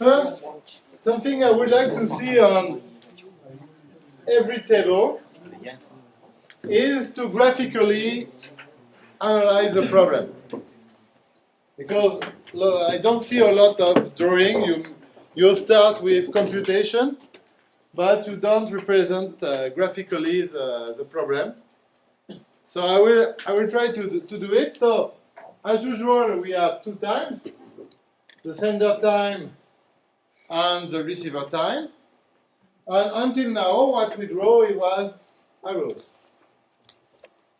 First, something I would like to see on every table is to graphically analyze the problem. Because I don't see a lot of drawing. You, you start with computation, but you don't represent uh, graphically the, the problem. So I will, I will try to, to do it. So as usual, we have two times, the sender time and the receiver time. And until now, what we draw it was arrows.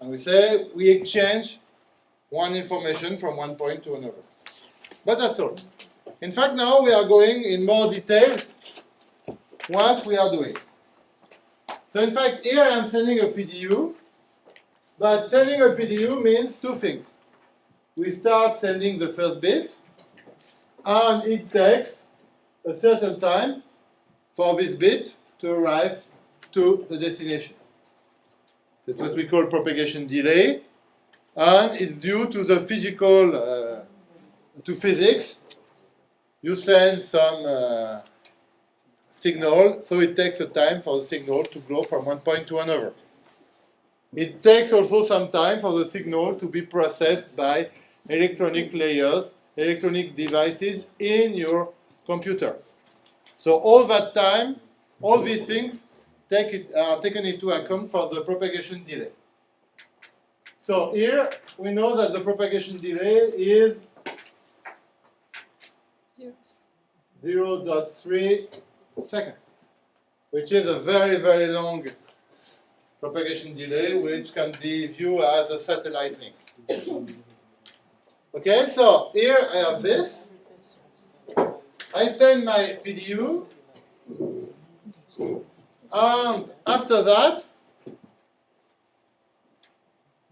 And we say we exchange one information from one point to another. But that's all. In fact, now we are going in more details what we are doing. So in fact, here I am sending a PDU, but sending a PDU means two things. We start sending the first bit, and it takes a certain time for this bit to arrive to the destination. That's what we call propagation delay, and it's due to the physical, uh, to physics. You send some uh, signal, so it takes a time for the signal to go from one point to another. It takes also some time for the signal to be processed by electronic layers, electronic devices in your computer. So all that time, all these things take it, are taken into account for the propagation delay. So here we know that the propagation delay is 0 0.3 second, which is a very, very long propagation delay, which can be viewed as a satellite link. Okay, so here I have this. I send my PDU, and after that,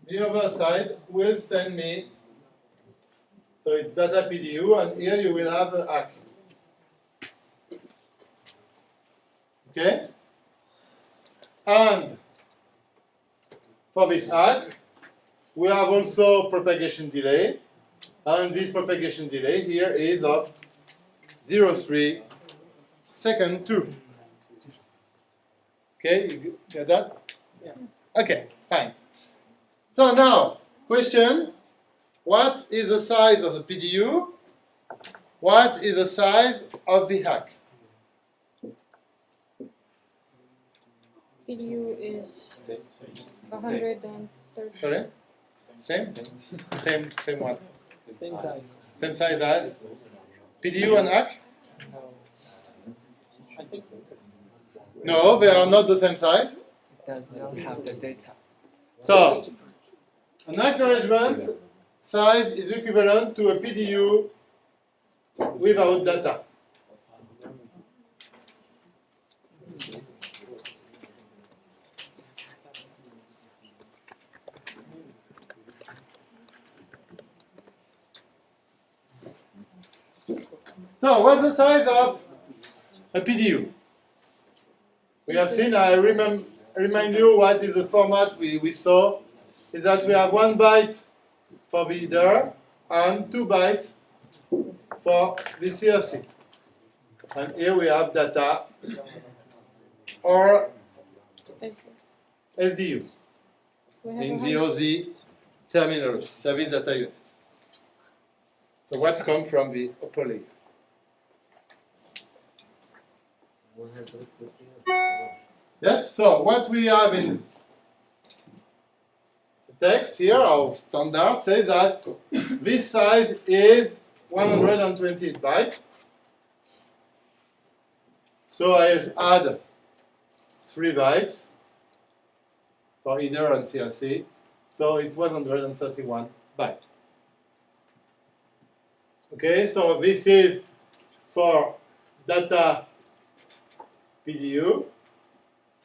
the other side will send me, so it's data PDU, and here you will have a ACK. Okay? And for this ACK, we have also propagation delay, and this propagation delay here is of 0.3 second 2. Okay, you get that? Yeah. Okay, fine. So now, question, what is the size of the PDU? What is the size of the ACK? PDU is 130. Sorry? Same? Same, same what? Same size. Same size as? PDU and ACK? No, they are not the same size. It does not have the data. So, an acknowledgement size is equivalent to a PDU without data. So, what's the size of a PDU? We have seen, I remind you what is the format we, we saw, is that we have one byte for the header and two bytes for the CRC. And here we have data or SDU in VOZ terminology, service data unit. So what's come from the upper layer? Yes, so what we have in the text here, our standard says that this size is 128 bytes. So I add 3 bytes for header and CRC, so it's 131 bytes. Okay, so this is for data PDU.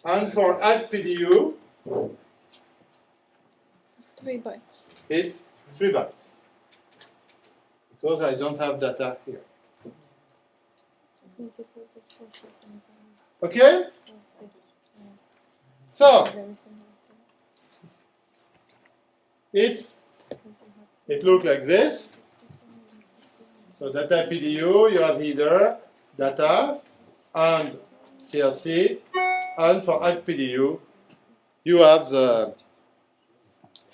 And for add PDU, Three bytes. it's 3 bytes. Because I don't have data here. Okay? So, it's, it looks like this. So data PDU, you have header, data and CRC, and for ACK PDU, you have the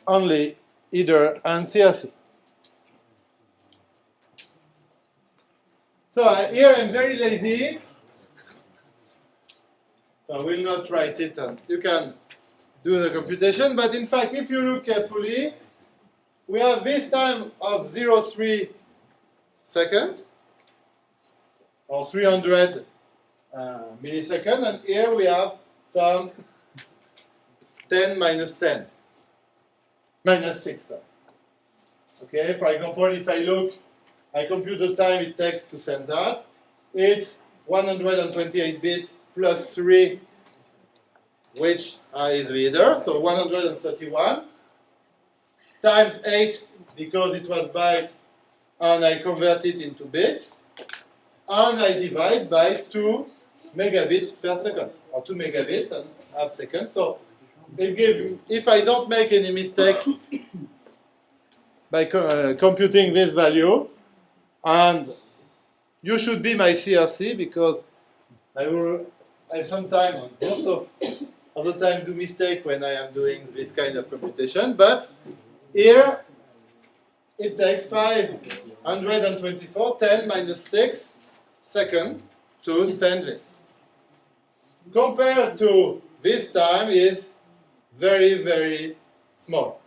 only header and CRC. So uh, here I'm very lazy. I will not write it, and you can do the computation. But in fact, if you look carefully, we have this time of 0.3 second, or 300 uh, millisecond, and here we have some 10 minus 10, minus 6. Okay, for example, if I look, I compute the time it takes to send that, it's 128 bits plus 3, which is the header, so 131, times 8, because it was byte, and I convert it into bits, and I divide by 2 megabit per second, or 2 megabit and half second. So gives, if I don't make any mistake by co uh, computing this value, and you should be my CRC because I will, I sometimes, most of, of the time, do mistake when I am doing this kind of computation, but here it takes 524, 10 minus 6 seconds to send this compared to this time is very, very small.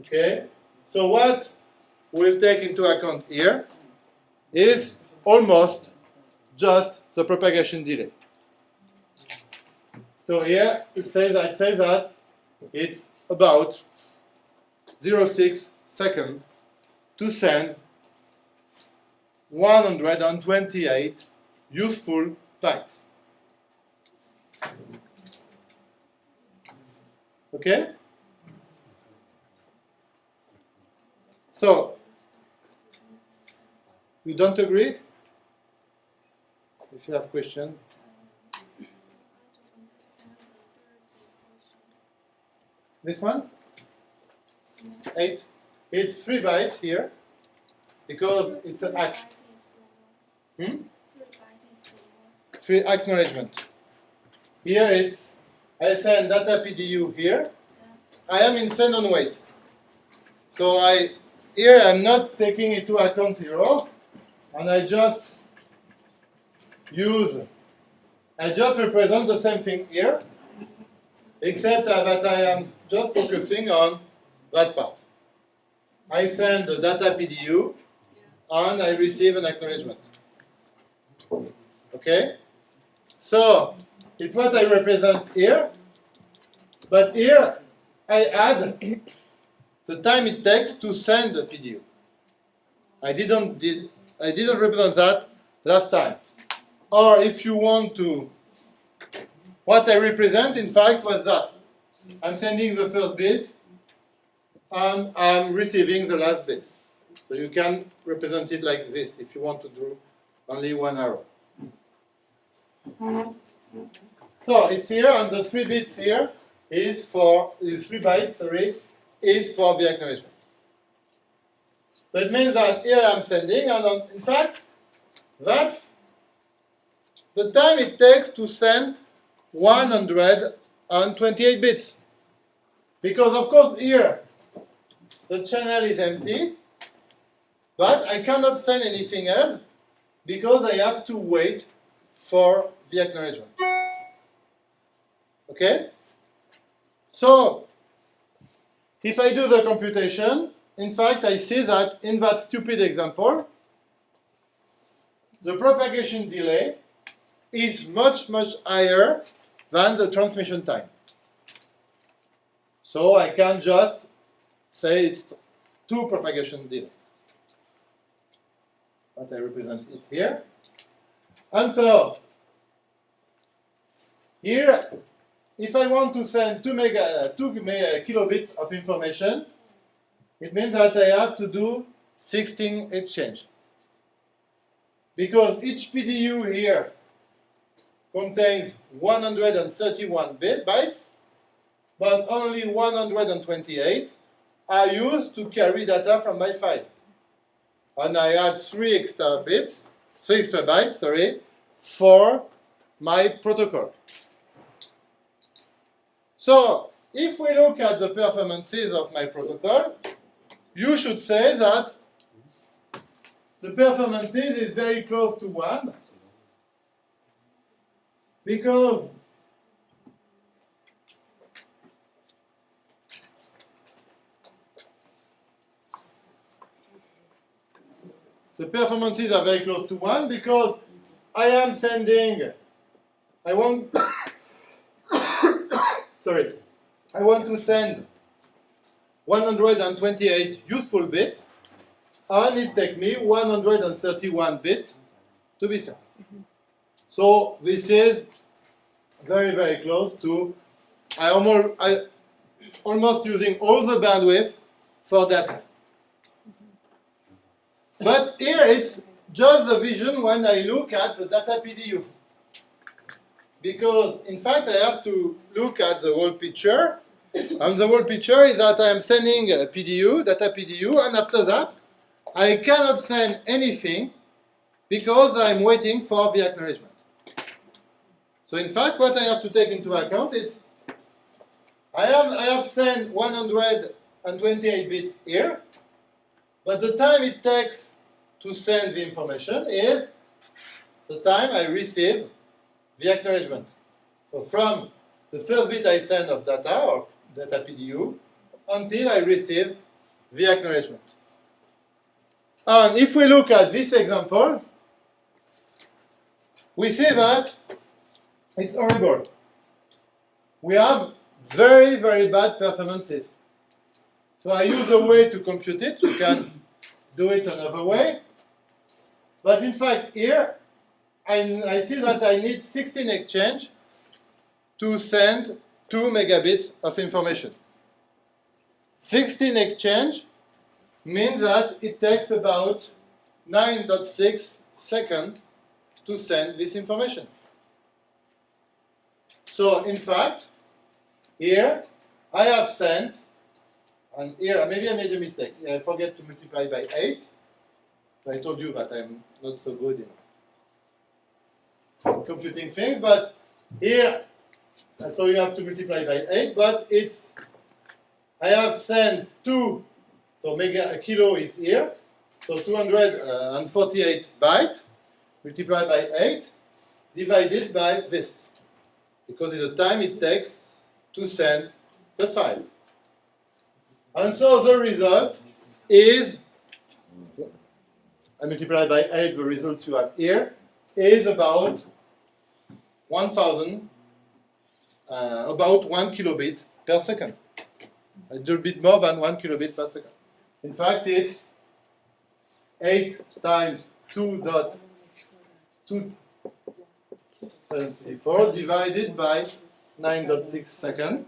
Okay? So what we'll take into account here is almost just the propagation delay. So here it says I say that it's about 0.6 second to send 128 useful bytes. Okay? So, you don't agree? If you have question. This one? Eight. It's three bytes here because it's an ACK. Hmm? Acknowledgement. Here it's I send data PDU here. I am in send on wait. So I here I'm not taking into account errors, and I just use I just represent the same thing here, except that I am just focusing on that part. I send the data PDU, and I receive an acknowledgement. Okay? So, it's what I represent here, but here I add the time it takes to send the PDU. I didn't, did, I didn't represent that last time. Or if you want to, what I represent in fact was that. I'm sending the first bit, and I'm receiving the last bit. So you can represent it like this if you want to draw only one arrow. So it's here, and the three bits here is for the three bytes. Sorry, is for the acknowledgement. So it means that here I'm sending, and on, in fact, that's the time it takes to send 128 bits. Because of course here the channel is empty, but I cannot send anything else because I have to wait for the acknowledgement. Okay? So, if I do the computation, in fact, I see that in that stupid example, the propagation delay is much, much higher than the transmission time. So I can just say it's two propagation delay. But I represent it here. And so, here, if I want to send 2, mega, 2 mega uh, kilobits of information, it means that I have to do 16 exchange. Because each PDU here contains 131 bytes, but only 128 are used to carry data from my file. And I add 3 extra bits, three extra bytes, sorry, for my protocol. So if we look at the performances of my protocol, you should say that the performances is very close to 1 because the performances are very close to 1 because I am sending, I want, sorry, I want to send 128 useful bits and it takes me 131 bits to be sent. So this is very, very close to, I almost, I, almost using all the bandwidth for data. But here it's just the vision when I look at the data PDU. Because in fact I have to look at the whole picture. And the whole picture is that I am sending a PDU, data PDU, and after that I cannot send anything because I'm waiting for the acknowledgement. So in fact what I have to take into account is I have, I have sent 128 bits here, but the time it takes to send the information is the time I receive the acknowledgement. So from the first bit I send of data, or data PDU, until I receive the acknowledgement. And if we look at this example, we see that it's horrible. We have very, very bad performances. So I use a way to compute it. You can do it another way. But in fact, here, I, I see that I need 16 exchange to send 2 megabits of information. 16 exchange means that it takes about 9.6 seconds to send this information. So in fact, here I have sent, and here maybe I made a mistake. I forget to multiply by 8. So I told you that I'm not so good in computing things, but here, uh, so you have to multiply by 8, but it's, I have sent 2, so mega, a kilo is here, so 248 uh, bytes multiplied by 8 divided by this because it's the time it takes to send the file. And so the result is, I multiply by 8 the result you have here, is about 1000, uh, about 1 kilobit per second. A little bit more than 1 kilobit per second. In fact, it's 8 times 2.2 74 divided by 9.6 seconds.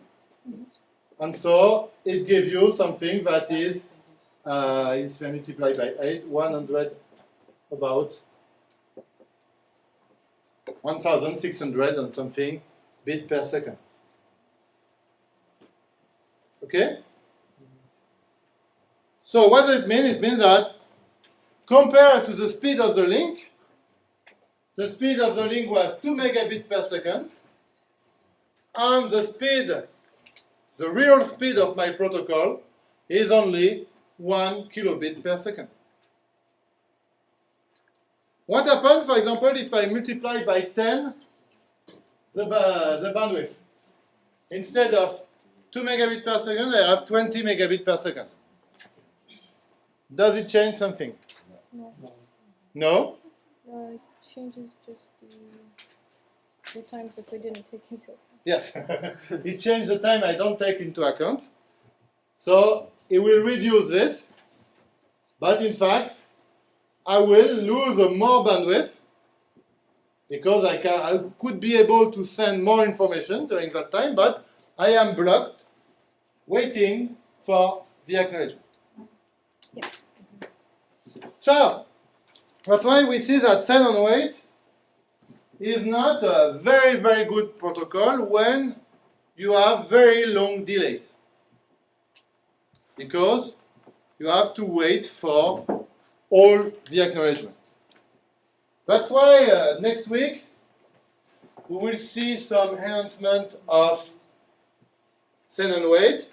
And so it gives you something that is, uh, is multiplied by 8, 100, about 1,600 and something bit per second. Okay? So what does it mean? It means that compared to the speed of the link, the speed of the link was 2 megabits per second, and the speed, the real speed of my protocol is only 1 kilobit per second. What happens, for example, if I multiply by 10 the, uh, the bandwidth? Instead of 2 megabit per second, I have 20 megabit per second. Does it change something? No. No? Uh, it changes just the, the times that we didn't take into account. Yes, it changes the time I don't take into account. So it will reduce this, but in fact, I will lose more bandwidth because I, can, I could be able to send more information during that time, but I am blocked waiting for the acknowledgement. Yeah. So, that's why we see that send on wait is not a very, very good protocol when you have very long delays. Because you have to wait for all the acknowledgement. That's why uh, next week we will see some enhancement of send and wait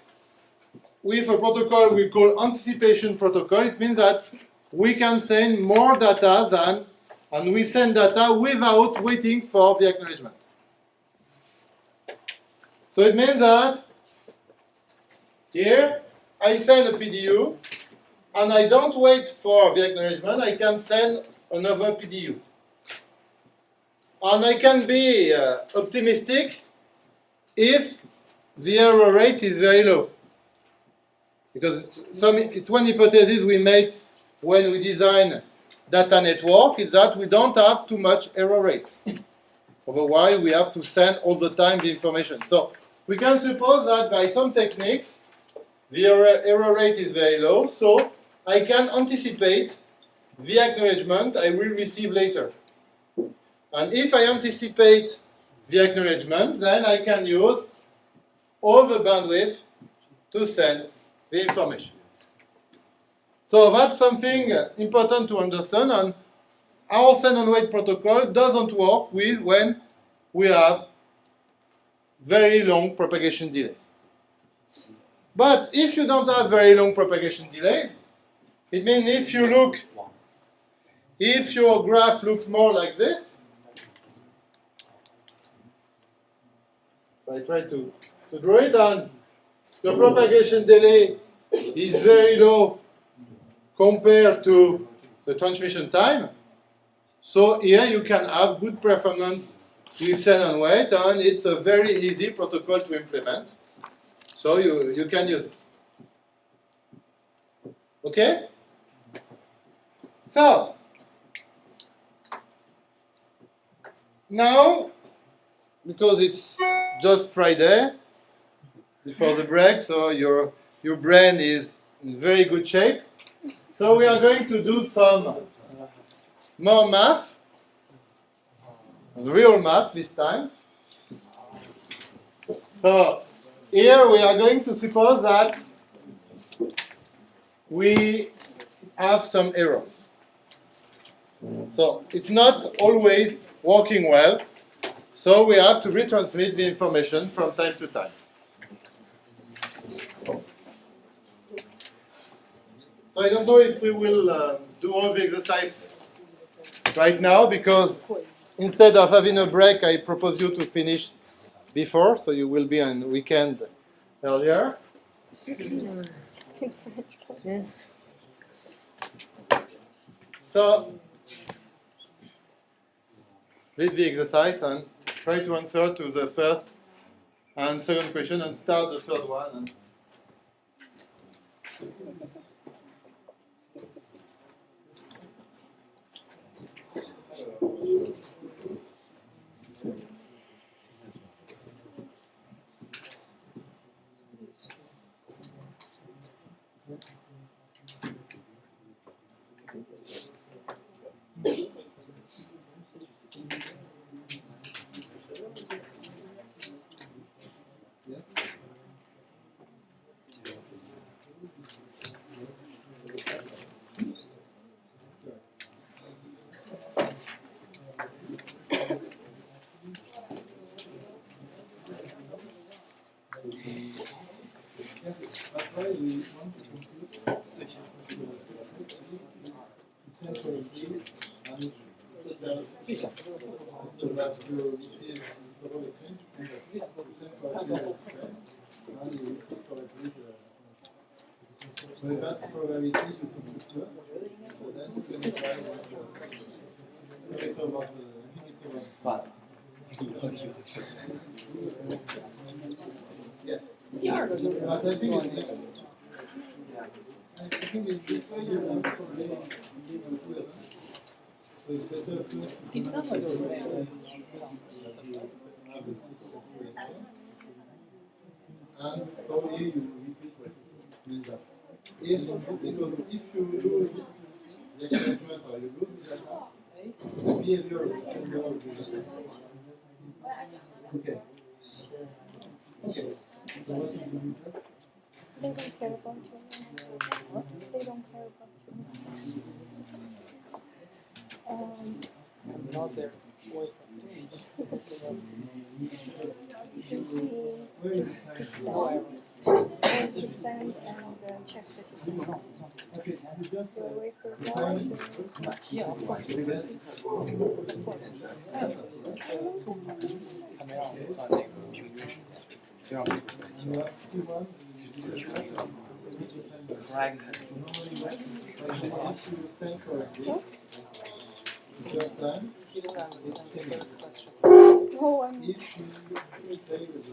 with a protocol we call anticipation protocol. It means that we can send more data than, and we send data without waiting for the acknowledgement. So it means that here I send a PDU and I don't wait for the acknowledgement, I can send another PDU. And I can be uh, optimistic if the error rate is very low. Because it's, some, it's one hypothesis we made when we design data network is that we don't have too much error rates. Otherwise, we have to send all the time the information. So we can suppose that by some techniques, the error, rate is very low, so I can anticipate the acknowledgement I will receive later. And if I anticipate the acknowledgement, then I can use all the bandwidth to send the information. So that's something important to understand, and our send and wait protocol doesn't work with when we have very long propagation delays. But if you don't have very long propagation delays, it means if you look, if your graph looks more like this, I try to, to draw it, on, the propagation delay is very low compared to the transmission time. So here you can have good performance with send and wait, and it's a very easy protocol to implement. So you, you can use it. Okay? So, now, because it's just Friday before the break, so your, your brain is in very good shape. So we are going to do some more math, real math this time. So here we are going to suppose that we have some errors. So it's not always working well, so we have to retransmit the information from time to time. So I don't know if we will uh, do all the exercise right now because instead of having a break, I propose you to finish before, so you will be on weekend earlier. So read the exercise and try to answer to the first and second question and start the third one. And So if that's the probability, you can put two. So then you can decide what to- it's about, uh, I think it's about. Yeah. But I think it's different. I think it's this to- And so here you repeat what mean that if, because if you lose the acknowledgement or you lose the data, the behavior of the Okay. Okay. So what is that? They don't care about you. They don't care about you. Boyfriend. You just Do I wait for the that? time or- Yeah, of course. you if you time is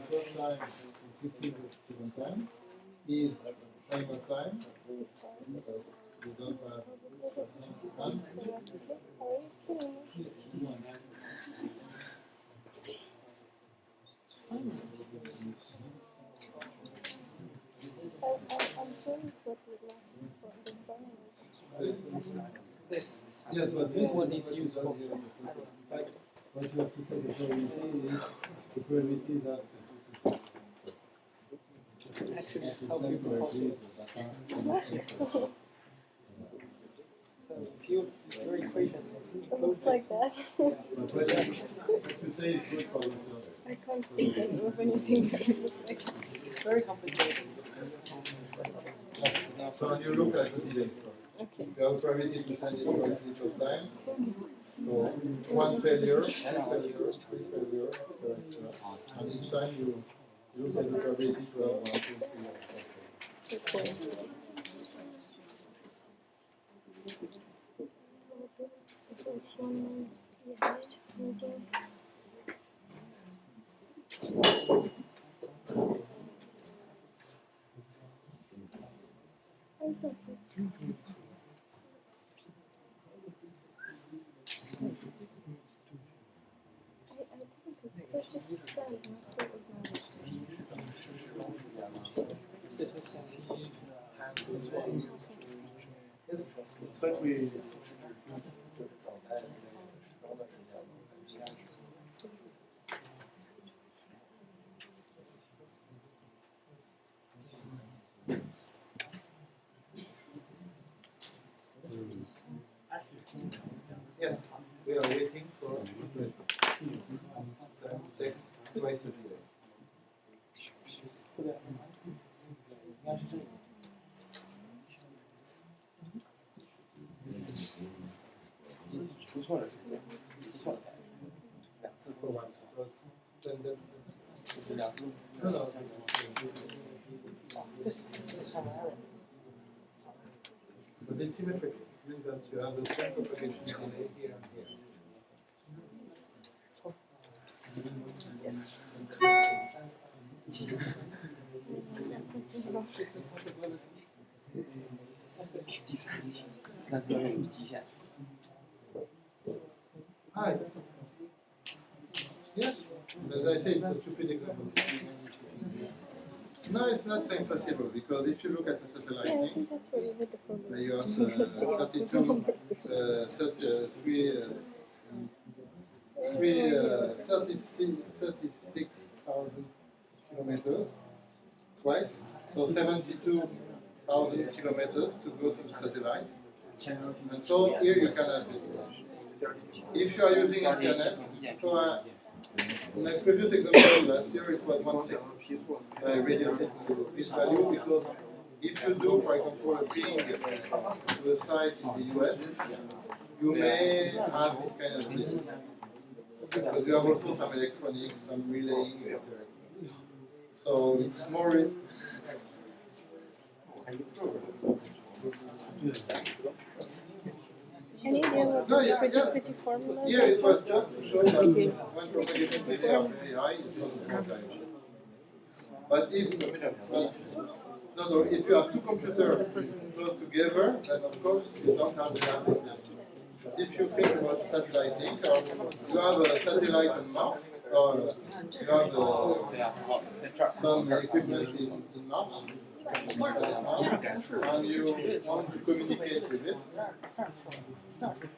time is This. Yes, but this What is is useful. Like, what you have to say the probability is the probability that Actually, it's how you people correctly, calculate. the So if you, your equation It looks like that. But what you what you say is good for the I can't think of anything that would like. Very complicated. So you look at the delay, Okay. you have probability to send it correctly first time. So one failure, two failures, three failures, uh, And each time you look at the probability to have one, two, three, or four. Okay. So it's but we. 出错了，出错了，两次 For one, because then the- 就是两次。 no, no, This this is kind of error. but it's symmetric, it means that you have the same propagation delay here and here. Yes. It's not It's a possibility. 第三题，那个有极限。 Hi. Yes, as I say, it's a stupid example. No, it's not so impossible because if you look at the satellite Yeah, thing, think that's where you hit the you have Because they uh, 32, uh, 30, uh, three, uh, three, uh, 36 36,000 kilometers twice, so 72,000 kilometers to go to the satellite. And so here you can have this. If you are using internet, so uh, in my previous example last year it was one second. I reduced it to this value because if you do, for example, a ping to a site in the US, you may have this kind of thing. Because you have also some electronics, some relaying. So it's more. Any idea what No, yeah, pretty yeah. pretty formula Here is it was just to show that when propagation delay are very high, it's not a. But if, well, no, no, if you have two computers close together, then of course you don't have the amplitude. If you think about satellite link, or you have a satellite on Mars, or you have the, some equipment in, in Mars, and you want to communicate with it,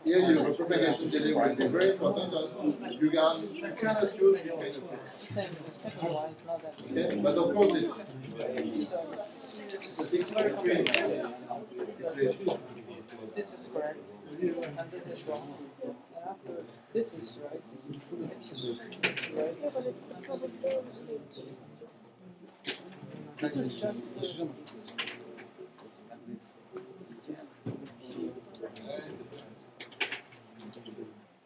here your propagation delay will be very important, and you you cannot thing. Then the that. Okay, but of course it's, a extreme situation. This is correct, and this is wrong. This is right. This is right. This is just the.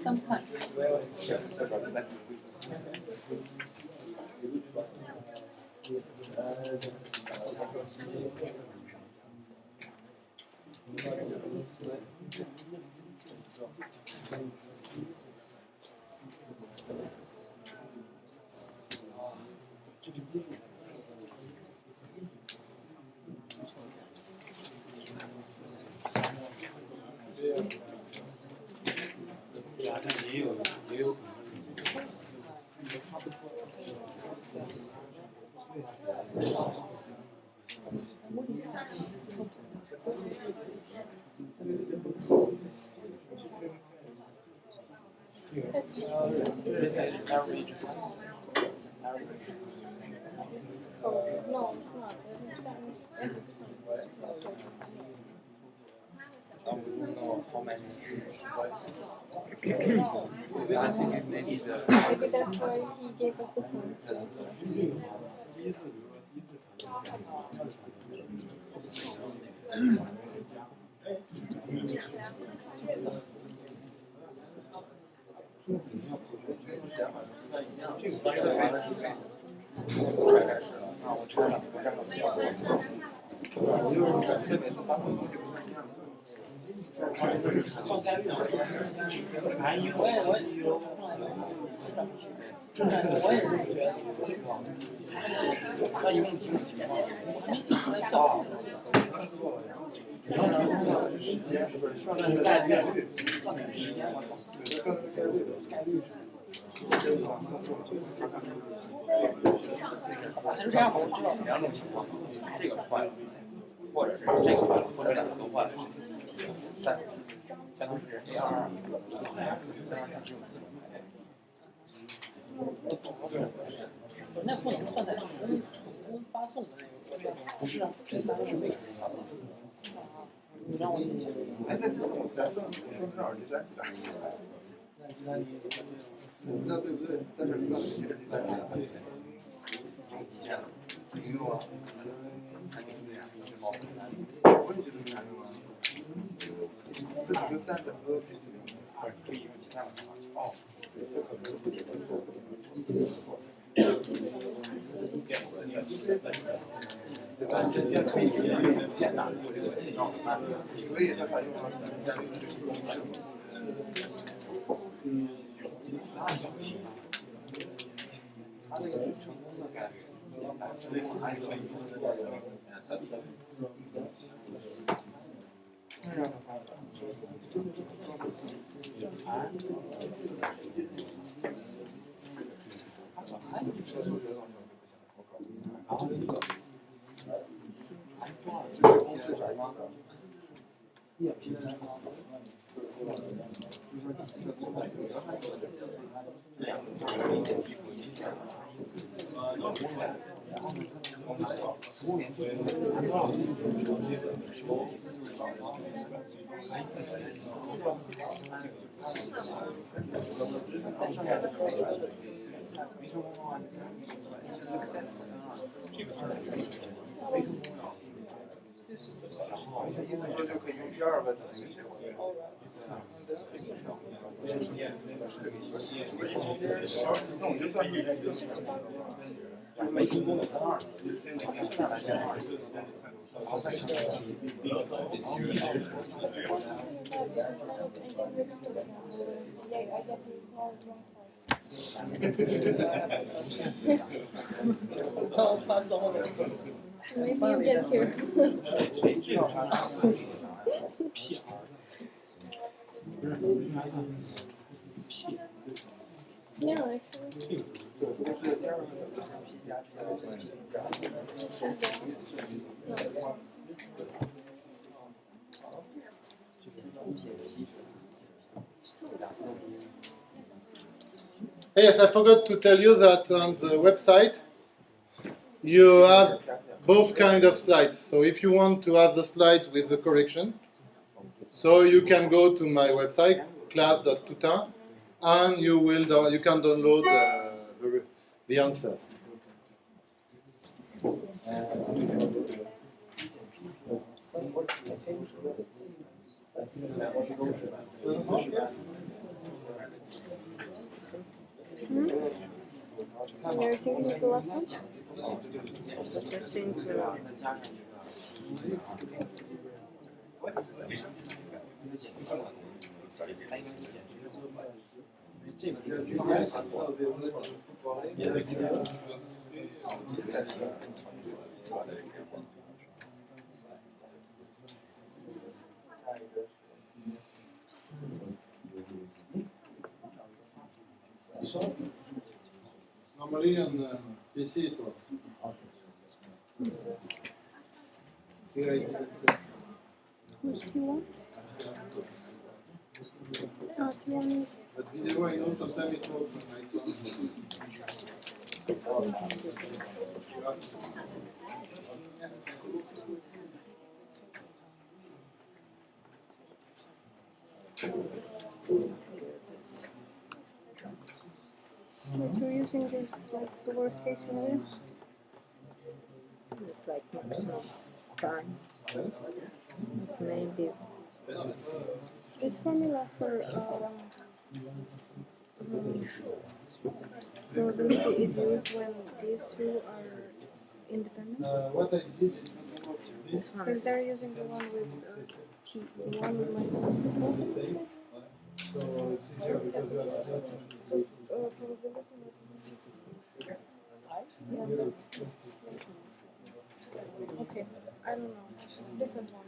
Xong thật I think. Maybe that's why he gave us the 我也是，我也是，我也是。那一共几种情况？我还没想完。概率，概率。反正这样我知道两种情况，这个坏了，或者是这个坏了，或者两个都坏了，三，相当于是 A 二、三、四、三、二、三只有四种排列。那不能算在成功成功发送的那个。不是啊，这三个是未成功发送。你让我先写。哎，那这种咱算算多少计算机的？那计算机那对不对？但是算计是计算机的。没用啊，我也觉得没啥用啊。这只是三等呃，可以用其他的方法。哦，这可能不，一定是错。对吧？这这可以简单的这个形状慢所以它采用了下面的这个公式。Thank. 他意思说就可以用第二问的那个结果，对呀。I'll. Maybe you get here. Yes, I forgot to tell you that on the website you have both kind of slides. So if you want to have the slide with the correction, so you can go to my website, class.tutin, and you will you can download the, the answers. Hmm? Normally on uh, But you're using is like the worst case scenario? It's like maximum time. Maybe This formula for um, um, probability is used when these two are independent. Uh, what I did is this Because they're using the one with uh, the one with minus so it's easier because you have to do uh, probability. Yeah. Okay, I don't know. Different one.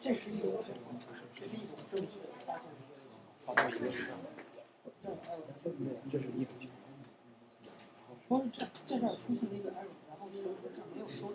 这是一种正确的发布一个事项。这这这儿出现了一个 error，然后所有的账没有收到。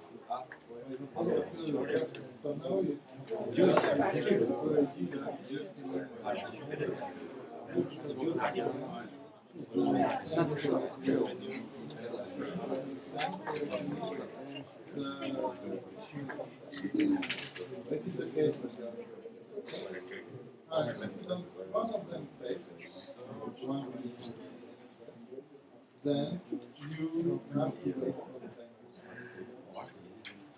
That is the case. One of them then you have to.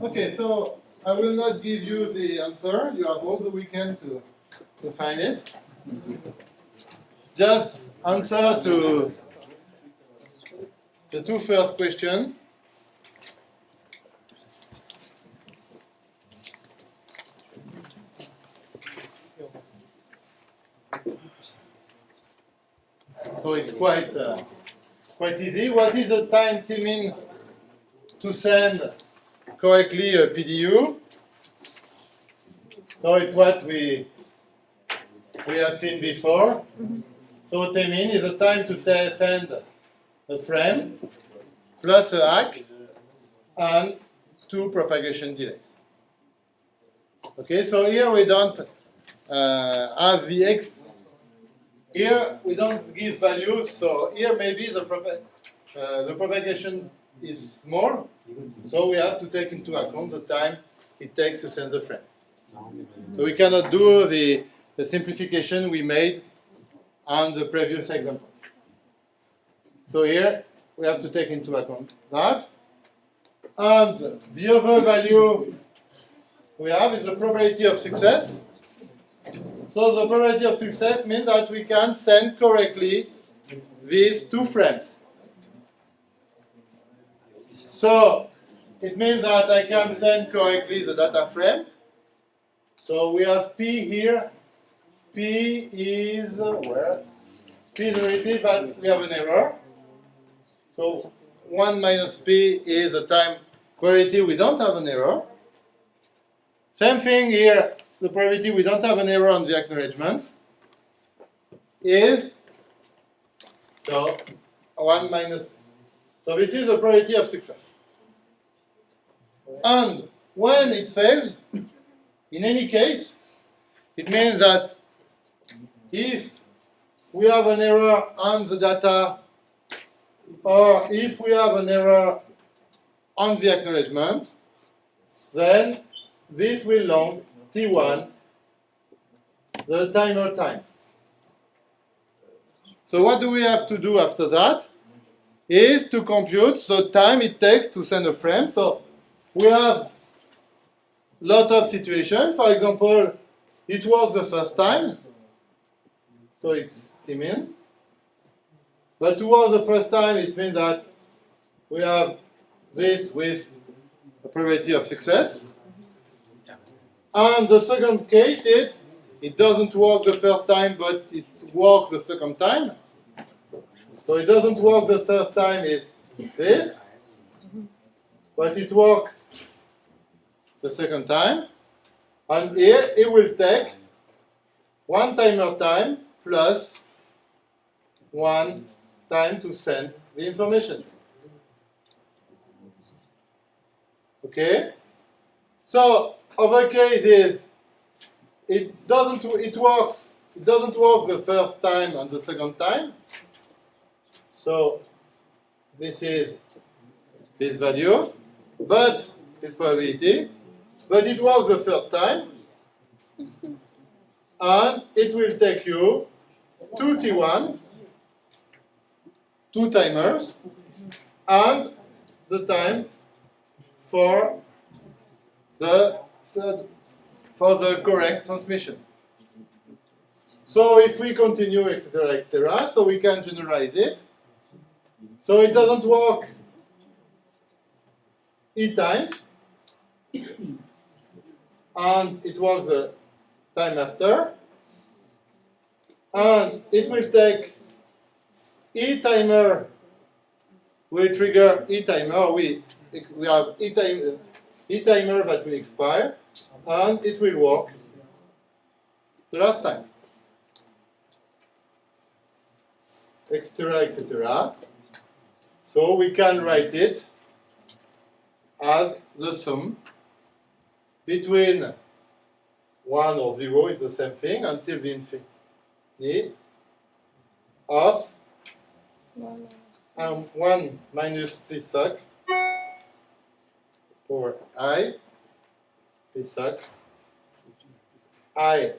Okay, so I will not give you the answer. You have all the weekend to, to find it. Just answer to the two first questions. So it's quite uh, quite easy. What is the time t to send correctly a PDU. So it's what we we have seen before. So timing is the time to send a frame plus an ACK and two propagation delays. Okay, so here we don't uh, have the X. Here we don't give values, so here maybe the, propa- uh, the propagation is small, so we have to take into account the time it takes to send the frame. So we cannot do the, the simplification we made on the previous example. So here we have to take into account that. And the other value we have is the probability of success. So the probability of success means that we can send correctly these two frames. So it means that I can send correctly the data frame. So we have P here. P is where? P is relative, but we have an error. So 1 minus P is the time probability we don't have an error. Same thing here, the probability we don't have an error on the acknowledgement is so 1 minus so this is the probability of success. And when it fails, in any case, it means that if we have an error on the data, or if we have an error on the acknowledgement, then this will long t1 the timer time. So what do we have to do after that? Is to compute the time it takes to send a frame. So we have lot of situations. For example, it works the first time, so it's min. But to work the first time, it means that we have this with a probability of success. And the second case is it doesn't work the first time, but it works the second time. So it doesn't work the first time is this, but it works the second time. And here it will take one timer time plus one time to send the information. Okay? So other case is it doesn't it works it doesn't work the first time and the second time. So this is this value, but this probability, but it works the first time, and it will take you two T1, two timers, and the time for the third, for the correct transmission. So if we continue, etc., etc., so we can generalize it. So it doesn't work e times, and it works the time after, and it will take e timer will trigger e timer. We we have e time e timer that will expire, and it will work the last time, etc., etc. So we can write it as the sum between 1 or 0 is the same thing until the infinity of One, um, 1 minus p suck or i p i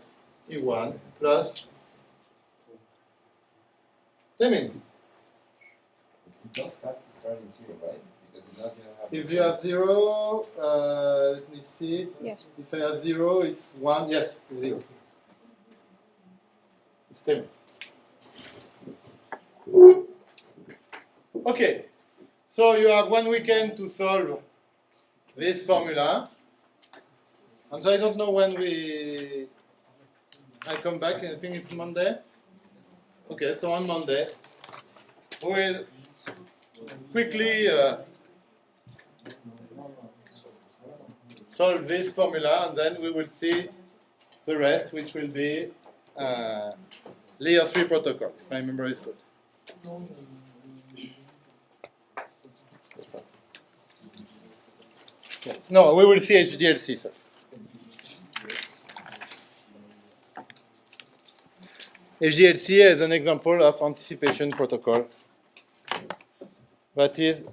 t1 plus I mean, You don't to start in zero, right? Because it's not gonna have. if you have 0, uh, let me see. yes. If I have 0, it's 1. Yes, 0. It's 10. Okay, so you have one weekend to solve this formula. And so I don't know when we. I come back, I think it's Monday. Okay, so on Monday, we'll quickly uh, solve this formula and then we will see the rest, which will be uh, layer 3 protocol, if my memory is good. No, we will see HDLC first. HDLC is an example of anticipation protocol that is